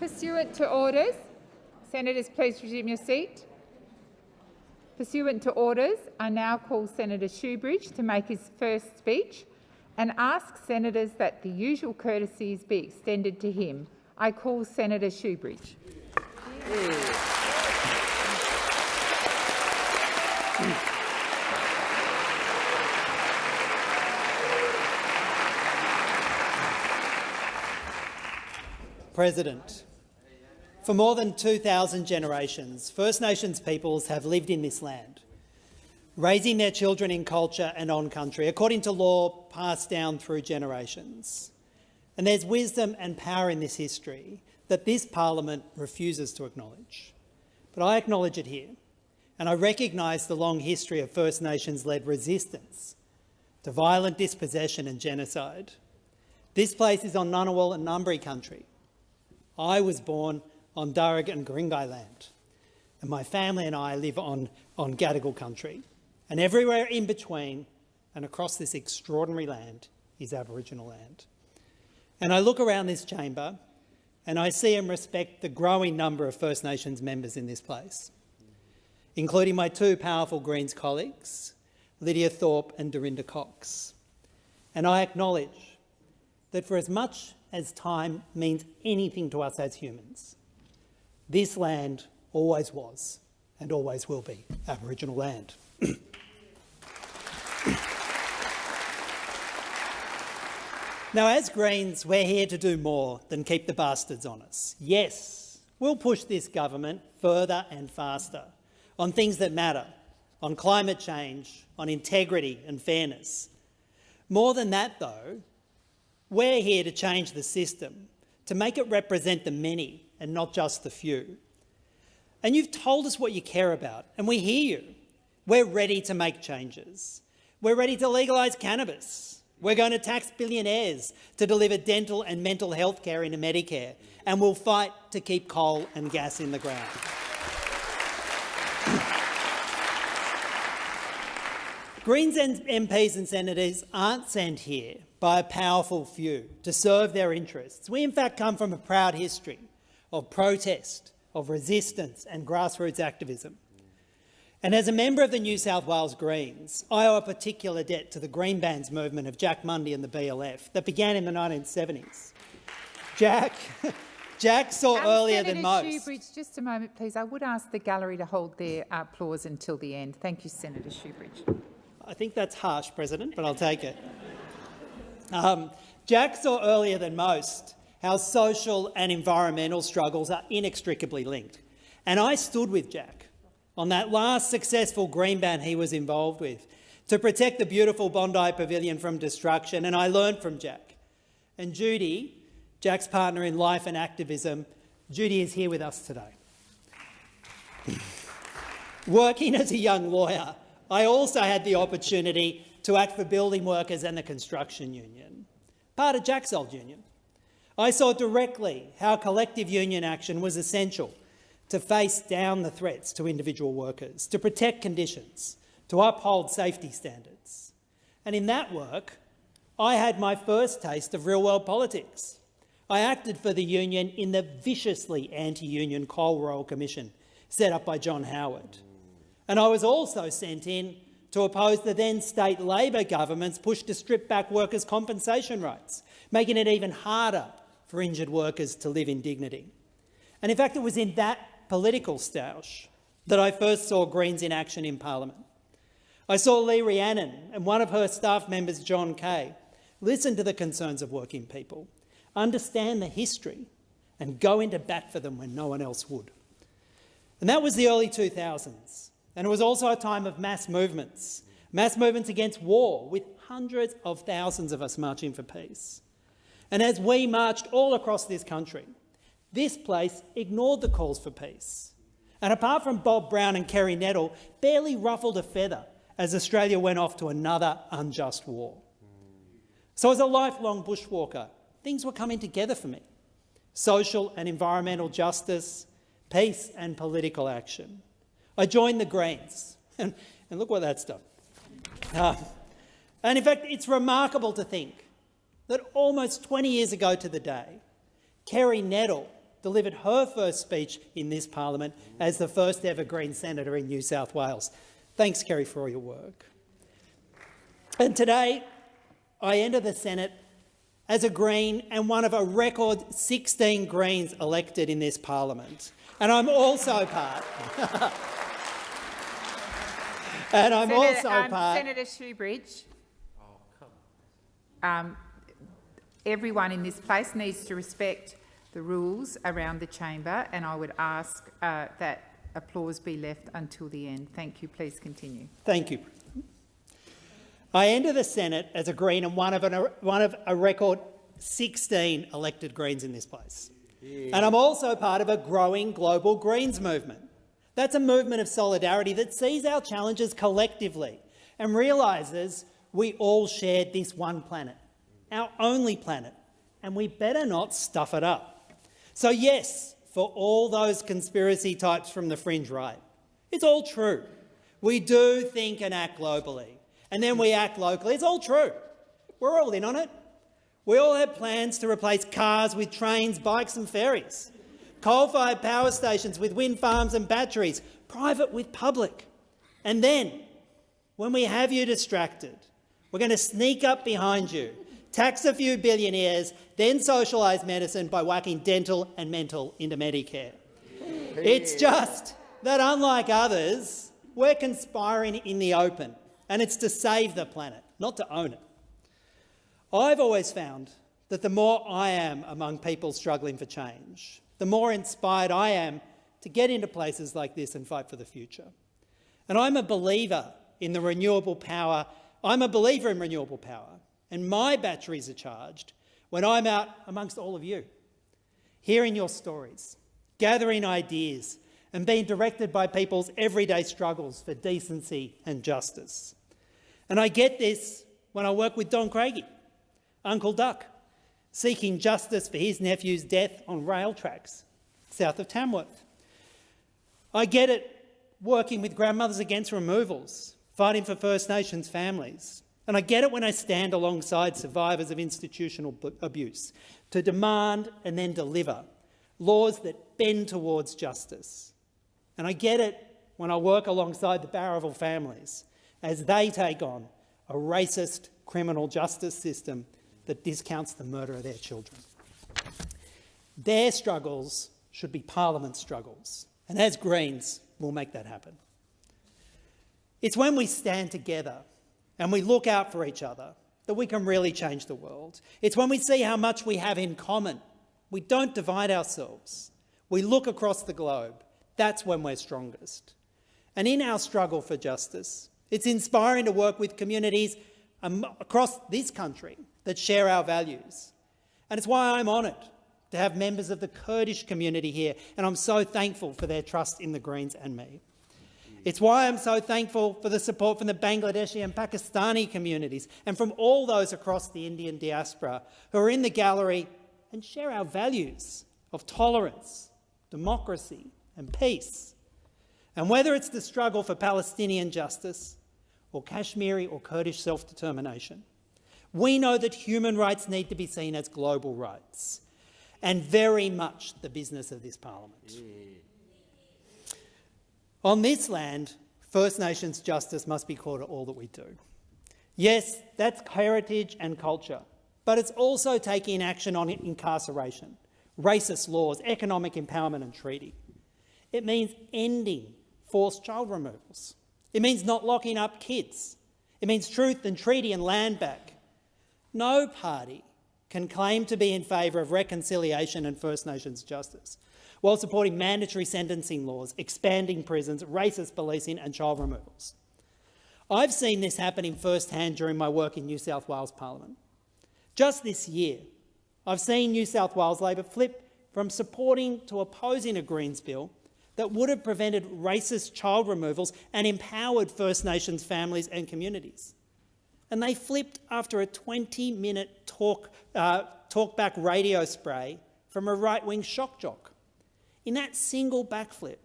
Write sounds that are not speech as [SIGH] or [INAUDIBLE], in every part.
Pursuant to orders, senators please resume your seat. Pursuant to orders, I now call Senator Shoebridge to make his first speech and ask senators that the usual courtesies be extended to him. I call Senator Shoebridge. President, for more than 2,000 generations, First Nations peoples have lived in this land, raising their children in culture and on country, according to law passed down through generations. And there's wisdom and power in this history that this parliament refuses to acknowledge. But I acknowledge it here, and I recognise the long history of First Nations-led resistance to violent dispossession and genocide. This place is on Ngunnawal and Ngambri country. I was born on Darug and Guringai land, and my family and I live on, on Gadigal country. And everywhere in between and across this extraordinary land is Aboriginal land. And I look around this chamber and I see and respect the growing number of First Nations members in this place, including my two powerful Greens colleagues, Lydia Thorpe and Dorinda Cox. And I acknowledge that for as much as time means anything to us as humans, this land always was and always will be Aboriginal land. [CLEARS THROAT] Now, as Greens, we're here to do more than keep the bastards on us. Yes, we'll push this government further and faster on things that matter, on climate change, on integrity and fairness. More than that, though, we're here to change the system, to make it represent the many and not just the few. And you've told us what you care about, and we hear you. We're ready to make changes. We're ready to legalise cannabis. We're going to tax billionaires to deliver dental and mental health care into Medicare, and we'll fight to keep coal and gas in the ground. [LAUGHS] Greens MPs and senators aren't sent here by a powerful few to serve their interests. We in fact come from a proud history of protest, of resistance and grassroots activism. And as a member of the New South Wales Greens, I owe a particular debt to the Green Bans movement of Jack Mundey and the BLF that began in the 1970s. Jack, [LAUGHS] Jack saw um, earlier Senator than most. Shoebridge, just a moment, please. I would ask the gallery to hold their applause until the end. Thank you, Senator Shoebridge. I think that's harsh, President, but I'll take it. Um, Jack saw earlier than most how social and environmental struggles are inextricably linked. And I stood with Jack on that last successful green ban he was involved with to protect the beautiful Bondi Pavilion from destruction, and I learned from Jack. And Judy, Jack's partner in life and activism, Judy is here with us today. Working as a young lawyer, I also had the opportunity to act for building workers and the construction union, part of Jack's old union. I saw directly how collective union action was essential to face down the threats to individual workers, to protect conditions, to uphold safety standards. And in that work, I had my first taste of real-world politics. I acted for the union in the viciously anti-union Cole Royal Commission set up by John Howard. And I was also sent in to oppose the then state Labor government's push to strip back workers' compensation rights, making it even harder for injured workers to live in dignity. And in fact, it was in that political stoush that I first saw Greens in action in parliament. I saw Lee Rhiannon and one of her staff members, John Kaye, listen to the concerns of working people, understand the history and go into bat for them when no one else would. And that was the early 2000s. And it was also a time of mass movements, mass movements against war, with hundreds of thousands of us marching for peace. And as we marched all across this country, this place ignored the calls for peace. And apart from Bob Brown and Kerry Nettle, barely ruffled a feather as Australia went off to another unjust war. So as a lifelong bushwalker, things were coming together for me. Social and environmental justice, peace and political action. I joined the Greens, and, [LAUGHS] and look what that's done. Uh, and in fact, it's remarkable to think that almost 20 years ago to the day, Kerry Nettle delivered her first speech in this parliament as the first ever Green senator in New South Wales. Thanks, Kerry, for all your work. And today, I enter the Senate as a Green and one of a record 16 Greens elected in this parliament. And I'm also part. [LAUGHS] and I'm Senator, also um, part. Senator Shoebridge. Um, everyone in this place needs to respect the rules around the chamber, and I would ask uh, that applause be left until the end. Thank you. Please continue. Thank you. I enter the Senate as a Green and one of, an, one of a record 16 elected Greens in this place. And I'm also part of a growing global Greens movement. That's a movement of solidarity that sees our challenges collectively and realises we all share this one planet, our only planet, and we better not stuff it up. So yes, for all those conspiracy types from the fringe right, it's all true. We do think and act globally, and then we act locally. It's all true. We're all in on it. We all have plans to replace cars with trains, bikes and ferries, coal-fired power stations with wind farms and batteries, private with public. And then, when we have you distracted, we're going to sneak up behind you, tax a few billionaires, then socialise medicine by whacking dental and mental into Medicare. It's just that, unlike others, we're conspiring in the open, and it's to save the planet, not to own it. I've always found that the more I am among people struggling for change, the more inspired I am to get into places like this and fight for the future. And I'm a believer in the renewable power. I'm a believer in renewable power, and my batteries are charged when I'm out amongst all of you, hearing your stories, gathering ideas, and being directed by people's everyday struggles for decency and justice. And I get this when I work with Don Craigie, Uncle Duck, seeking justice for his nephew's death on rail tracks south of Tamworth. I get it working with Grandmothers Against Removals, fighting for First Nations families. And I get it when I stand alongside survivors of institutional abuse to demand and then deliver laws that bend towards justice. And I get it when I work alongside the Bowraville families as they take on a racist criminal justice system that discounts the murder of their children. Their struggles should be Parliament's struggles, and as Greens, we'll make that happen. It's when we stand together and we look out for each other that we can really change the world. It's when we see how much we have in common. We don't divide ourselves. We look across the globe. That's when we're strongest. And in our struggle for justice, it's inspiring to work with communities um, across this country that share our values. And it's why I'm honoured to have members of the Kurdish community here, and I'm so thankful for their trust in the Greens and me. It's why I'm so thankful for the support from the Bangladeshi and Pakistani communities and from all those across the Indian diaspora who are in the gallery and share our values of tolerance, democracy and peace. And whether it's the struggle for Palestinian justice or Kashmiri or Kurdish self-determination, we know that human rights need to be seen as global rights and very much the business of this parliament. Yeah. On this land, First Nations justice must be core to all that we do. Yes, that's heritage and culture, but it's also taking action on incarceration, racist laws, economic empowerment and treaty. It means ending forced child removals. It means not locking up kids. It means truth and treaty and land back. No party can claim to be in favour of reconciliation and First Nations justice while supporting mandatory sentencing laws, expanding prisons, racist policing and child removals. I've seen this happening firsthand during my work in New South Wales Parliament. Just this year, I've seen New South Wales Labor flip from supporting to opposing a Greens bill that would have prevented racist child removals and empowered First Nations families and communities. And they flipped after a 20-minute talk, uh, talkback radio spray from a right-wing shock jock. In that single backflip,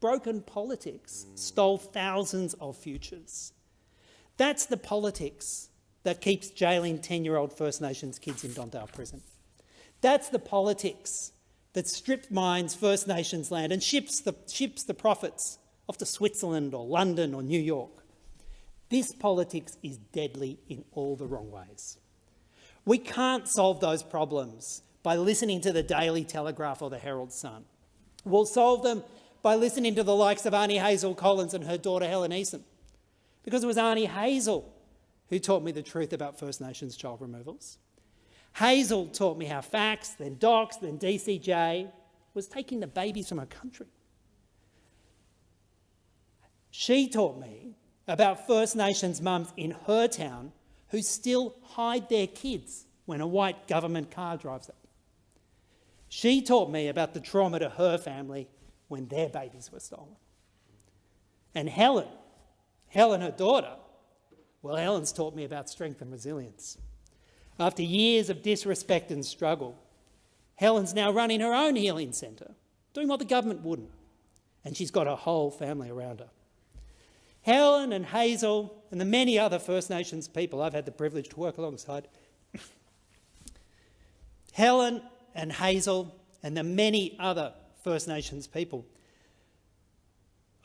broken politics stole thousands of futures. That's the politics that keeps jailing 10-year-old First Nations kids in Don Dale prison. That's the politics that strip mines First Nations land and ships the, ships the profits off to Switzerland or London or New York. This politics is deadly in all the wrong ways. We can't solve those problems by listening to the Daily Telegraph or the Herald Sun. We'll solve them by listening to the likes of Aunty Hazel Collins and her daughter Helen Eason. Because it was Arnie Hazel who taught me the truth about First Nations child removals. Hazel taught me how FACS, then DOCS, then DCJ was taking the babies from her country. She taught me about First Nations mums in her town who still hide their kids when a white government car drives up. She taught me about the trauma to her family when their babies were stolen. And Helen, Helen, her daughter, well, Helen's taught me about strength and resilience. After years of disrespect and struggle, Helen's now running her own healing centre, doing what the government wouldn't. And she's got her whole family around her. Helen and Hazel and the many other First Nations people I've had the privilege to work alongside. [COUGHS] Helen and Hazel and the many other First Nations people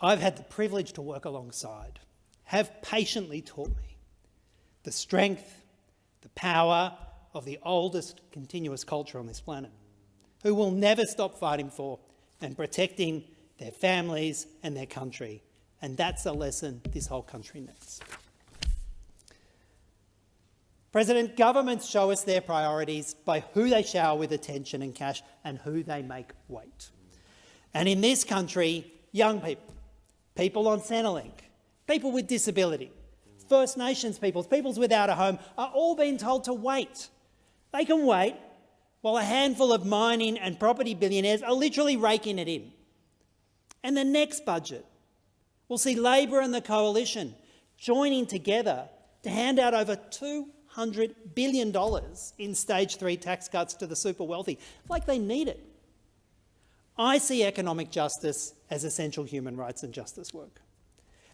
I've had the privilege to work alongside have patiently taught me the strength, the power of the oldest continuous culture on this planet, who will never stop fighting for and protecting their families and their country and that's a lesson this whole country needs. President, governments show us their priorities by who they shower with attention and cash and who they make wait. And in this country, young people, people on Centrelink, people with disability, First Nations peoples, peoples without a home, are all being told to wait. They can wait while a handful of mining and property billionaires are literally raking it in. And the next budget We'll see Labor and the Coalition joining together to hand out over $200 billion in stage three tax cuts to the super wealthy, like they need it. I see economic justice as essential human rights and justice work.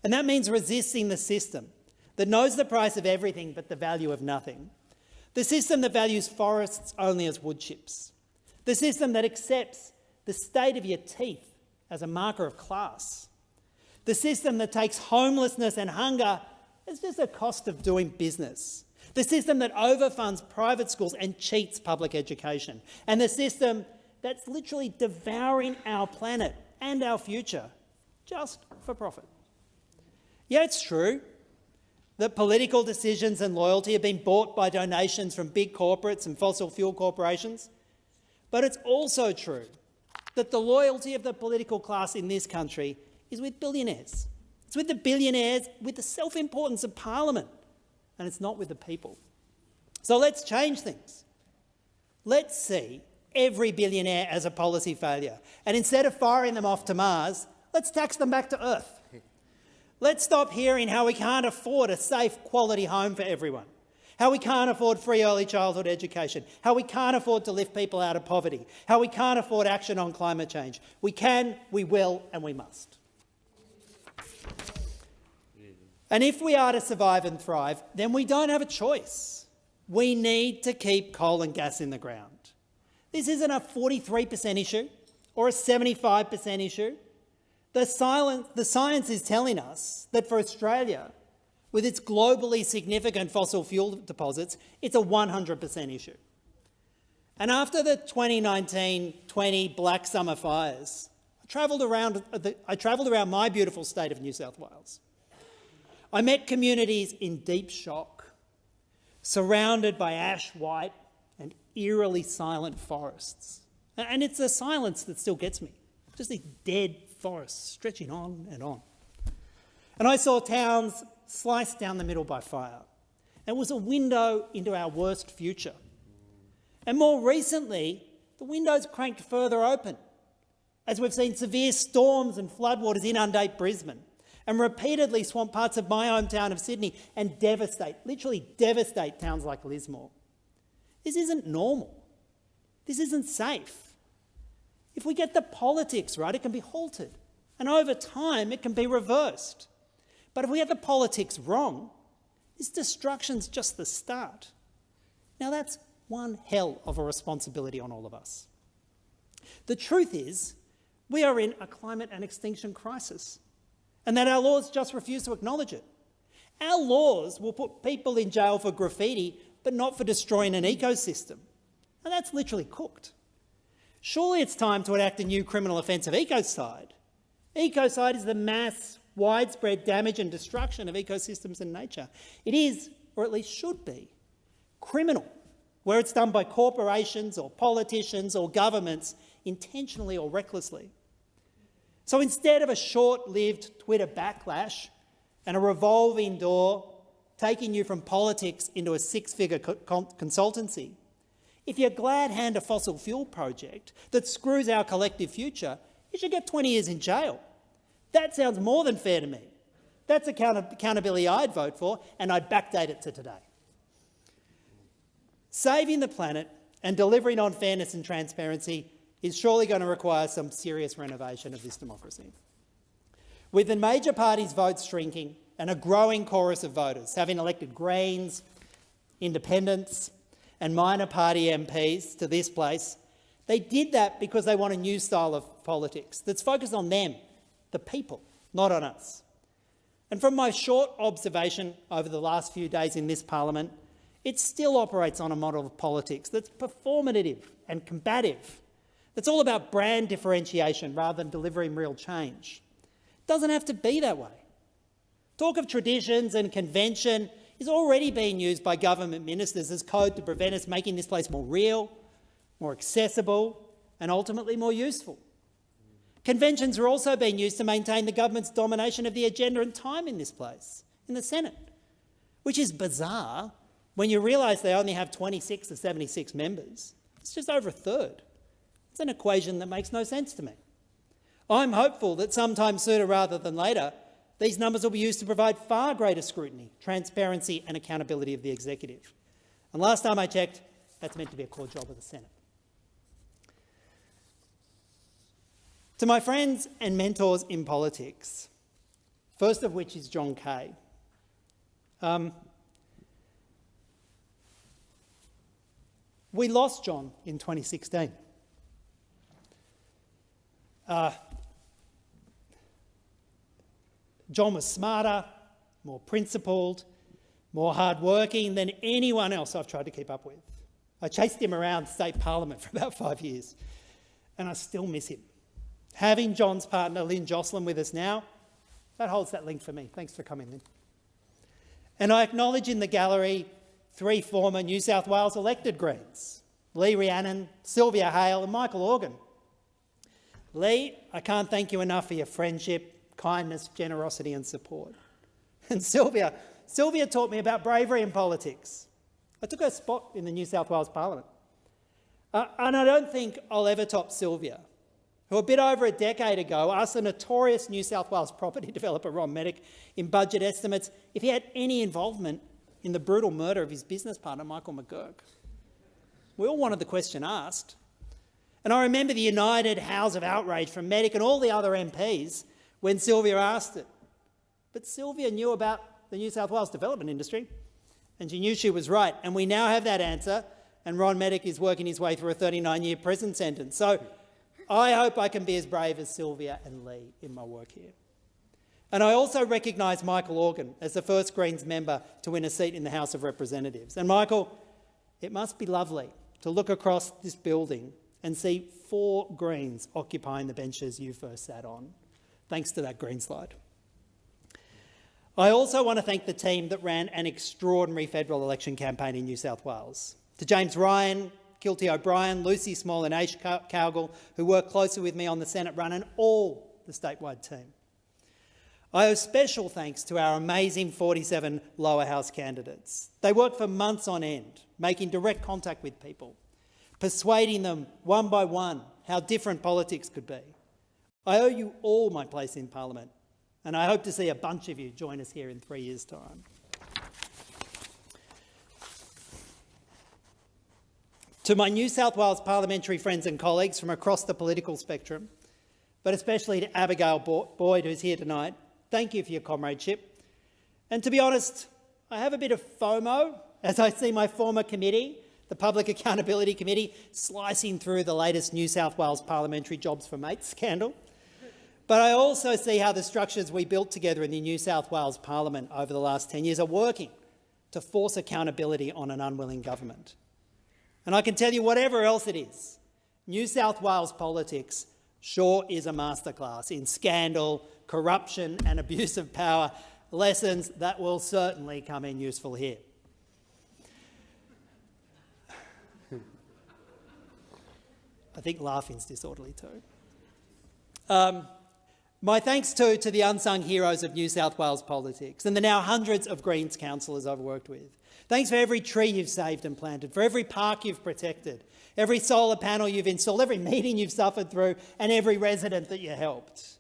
And that means resisting the system that knows the price of everything but the value of nothing. The system that values forests only as wood chips. The system that accepts the state of your teeth as a marker of class. The system that takes homelessness and hunger as just a cost of doing business. The system that overfunds private schools and cheats public education. And the system that's literally devouring our planet and our future just for profit. Yeah, it's true that political decisions and loyalty have been bought by donations from big corporates and fossil fuel corporations. But it's also true that the loyalty of the political class in this country is with billionaires. It's with the billionaires, with the self-importance of Parliament, and it's not with the people. So let's change things. Let's see every billionaire as a policy failure, and instead of firing them off to Mars, let's tax them back to Earth. Let's stop hearing how we can't afford a safe, quality home for everyone, how we can't afford free early childhood education, how we can't afford to lift people out of poverty, how we can't afford action on climate change. We can, we will and we must. And if we are to survive and thrive, then we don't have a choice. We need to keep coal and gas in the ground. This isn't a 43% issue or a 75% issue. The, silence, the science is telling us that for Australia, with its globally significant fossil fuel deposits, it's a 100% issue. And after the 2019-20 Black Summer fires, I travelled around, I travelled around my beautiful state of New South Wales. I met communities in deep shock, surrounded by ash white and eerily silent forests. And it's the silence that still gets me, just these dead forests stretching on and on. And I saw towns sliced down the middle by fire. It was a window into our worst future. And more recently, the window's cranked further open as we've seen severe storms and floodwaters inundate Brisbane and repeatedly swamp parts of my hometown of Sydney and devastate, literally devastate towns like Lismore. This isn't normal. This isn't safe. If we get the politics right, it can be halted. And over time, it can be reversed. But if we get the politics wrong, this destruction's just the start. Now, that's one hell of a responsibility on all of us. The truth is, we are in a climate and extinction crisis, and that our laws just refuse to acknowledge it. Our laws will put people in jail for graffiti, but not for destroying an ecosystem. And that's literally cooked. Surely it's time to enact a new criminal offence of ecocide. Ecocide is the mass, widespread damage and destruction of ecosystems and nature. It is, or at least should be, criminal where it's done by corporations or politicians or governments intentionally or recklessly. So instead of a short-lived Twitter backlash and a revolving door taking you from politics into a six-figure co consultancy, if you're glad hand a fossil fuel project that screws our collective future, you should get 20 years in jail. That sounds more than fair to me. That's account accountability I'd vote for, and I'd backdate it to today. Saving the planet and delivering on fairness and transparency is surely going to require some serious renovation of this democracy. With the major parties' votes shrinking and a growing chorus of voters having elected Greens, independents and minor party MPs to this place, they did that because they want a new style of politics that's focused on them, the people, not on us. And from my short observation over the last few days in this parliament, it still operates on a model of politics that's performative and combative. It's all about brand differentiation rather than delivering real change. It doesn't have to be that way. Talk of traditions and convention is already being used by government ministers as code to prevent us making this place more real, more accessible and ultimately more useful. Conventions are also being used to maintain the government's domination of the agenda and time in this place, in the Senate, which is bizarre when you realise they only have 26 or 76 members. It's just over a third. It's an equation that makes no sense to me. I'm hopeful that sometime sooner rather than later, these numbers will be used to provide far greater scrutiny, transparency and accountability of the executive. And last time I checked, that's meant to be a core job of the Senate. To my friends and mentors in politics, first of which is John Kaye. Um, we lost John in 2016. Uh, John was smarter, more principled, more hardworking than anyone else I've tried to keep up with. I chased him around state parliament [LAUGHS] for about five years, and I still miss him. Having John's partner, Lynn Joselyn, with us now, that holds that link for me. Thanks for coming, Lynn. And I acknowledge in the gallery three former New South Wales elected Greens, Lee Rhiannon, Sylvia Hale and Michael Organ. Lee, I can't thank you enough for your friendship, kindness, generosity and support. [LAUGHS] And Sylvia, Sylvia taught me about bravery in politics. I took her spot in the New South Wales Parliament. Uh, and I don't think I'll ever top Sylvia who a bit over a decade ago asked the notorious New South Wales [LAUGHS] property developer Ron Medich in budget estimates if he had any involvement in the brutal murder of his business partner Michael McGurk. We all wanted the question asked. And I remember the united howls of outrage from Medich and all the other MPs when Sylvia asked it. But Sylvia knew about the New South Wales development industry, and she knew she was right. And we now have that answer, and Ron Medich is working his way through a 39-year prison sentence. So I hope I can be as brave as Sylvia and Lee in my work here. And I also recognise Michael Organ as the first Greens member to win a seat in the House of Representatives. And Michael, it must be lovely to look across this building and see four Greens occupying the benches you first sat on, thanks to that green slide. I also want to thank the team that ran an extraordinary federal election campaign in New South Wales. To James Ryan, Kilty O'Brien, Lucy Small and Ash Cowgill, who worked closely with me on the Senate run, and all the statewide team. I owe special thanks to our amazing 47 lower house candidates. They worked for months on end, making direct contact with people, persuading them one by one how different politics could be. I owe you all my place in Parliament, and I hope to see a bunch of you join us here in three years' time. To my New South Wales parliamentary friends and colleagues from across the political spectrum, but especially to Abigail Boyd, who's here tonight, thank you for your comradeship. And to be honest, I have a bit of FOMO as I see my former committee, the Public Accountability Committee, slicing through the latest New South Wales parliamentary jobs for mates scandal. But I also see how the structures we built together in the New South Wales Parliament over the last 10 years are working to force accountability on an unwilling government. And I can tell you, whatever else it is, New South Wales politics sure is a masterclass in scandal, corruption and abuse of power, lessons that will certainly come in useful here. I think laughing's disorderly too. Um, my thanks too to the unsung heroes of New South Wales politics and the now hundreds of Greens councillors I've worked with. Thanks for every tree you've saved and planted, for every park you've protected, every solar panel you've installed, every meeting you've suffered through and every resident that you helped.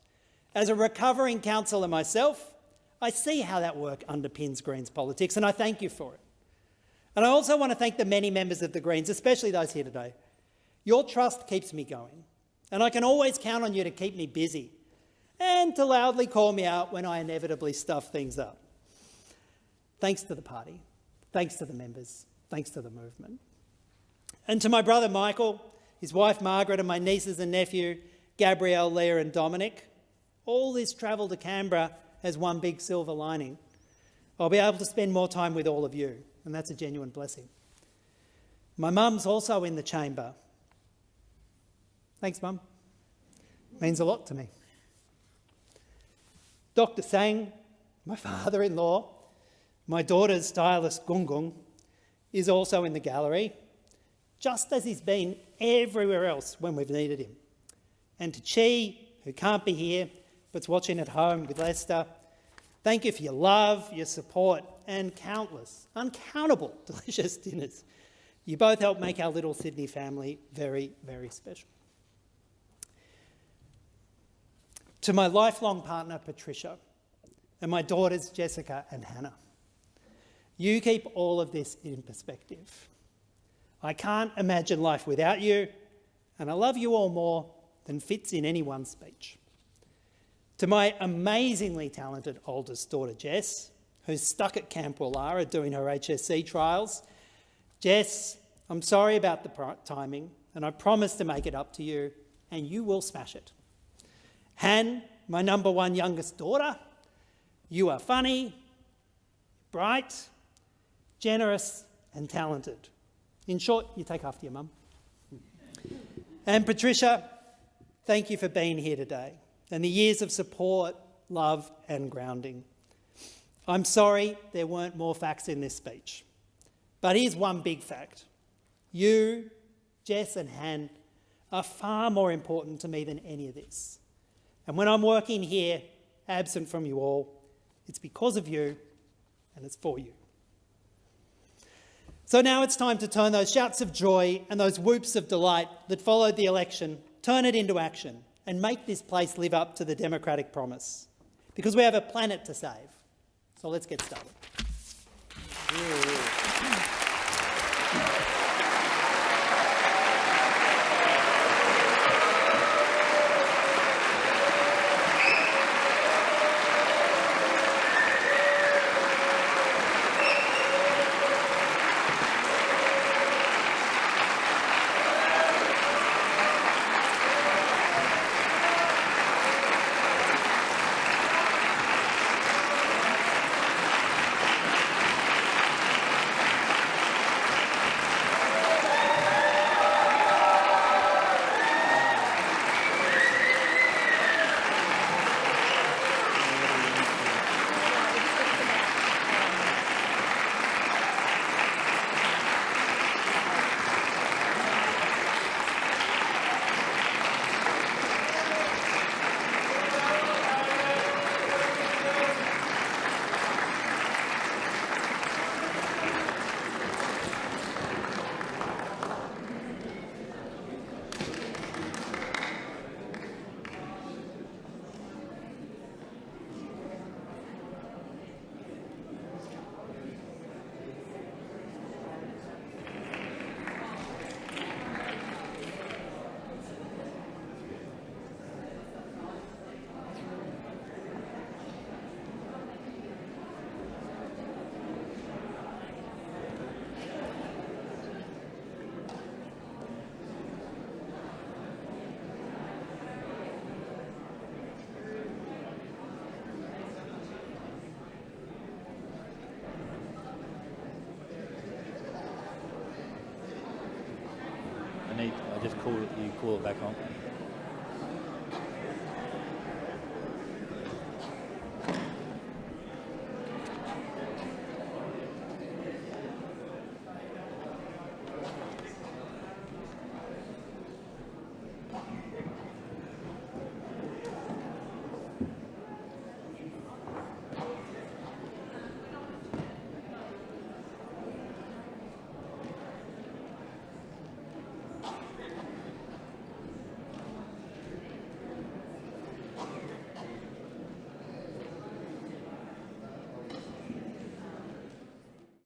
As a recovering councillor myself, I see how that work underpins Greens politics and I thank you for it. And I also want to thank the many members of the Greens, especially those here today. Your trust keeps me going and I can always count on you to keep me busy and to loudly call me out when I inevitably stuff things up. Thanks to the party, thanks to the members, thanks to the movement. And to my brother Michael, his wife Margaret and my nieces and nephew, Gabrielle, Leah and Dominic, all this travel to Canberra has one big silver lining. I'll be able to spend more time with all of you, and that's a genuine blessing. My mum's also in the chamber. Thanks, mum. Means a lot to me. Dr Sang, my [LAUGHS] father-in-law, my daughter's stylist Gungung, is also in the gallery, just as he's been everywhere else when we've needed him. And to Chi, who can't be here, but's watching at home with Lester, thank you for your love, your support, and countless, uncountable [LAUGHS] delicious dinners. You both help make our little Sydney family very, very special. To my lifelong partner, Patricia, and my daughters, Jessica and Hannah, you keep all of this in perspective. I can't imagine life without you, and I love you all more than fits in any one speech. To my amazingly talented oldest daughter, Jess, who's stuck at Camp Woollahra doing her HSC trials, Jess, I'm sorry about the timing, and I promise to make it up to you, and you will smash it. Han, my number one youngest daughter, you are funny, bright, generous and talented. In short, you take after your mum. and Patricia, thank you for being here today and the years of support, love and grounding. I'm sorry there weren't more facts in this speech. But here's one big fact. You, Jess and Han, are far more important to me than any of this. And when I'm working here, absent from you all, it's because of you and it's for you. So now it's time to turn those shouts of joy and those whoops of delight that followed the election, turn it into action and make this place live up to the democratic promise. Because we have a planet to save. So let's get started. I just call you call it back on.